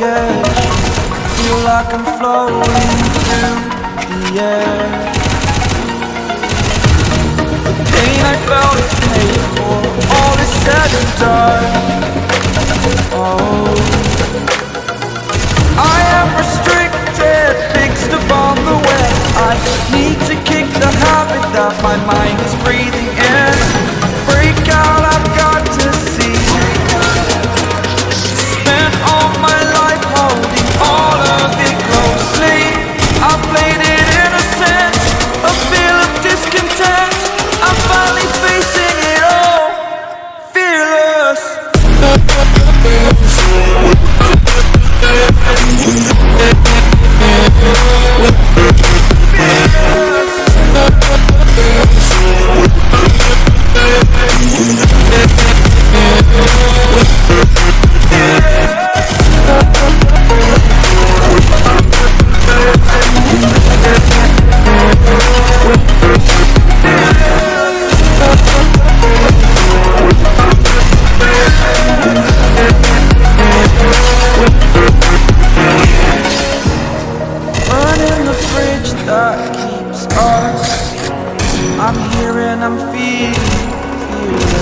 the Feel like I'm floating through the air. The pain I felt is paid for. All is said and done. Oh. I am restricted, fixed upon the web. I need to kick the habit that my mind is breathing us I'm here and I'm feeling, feeling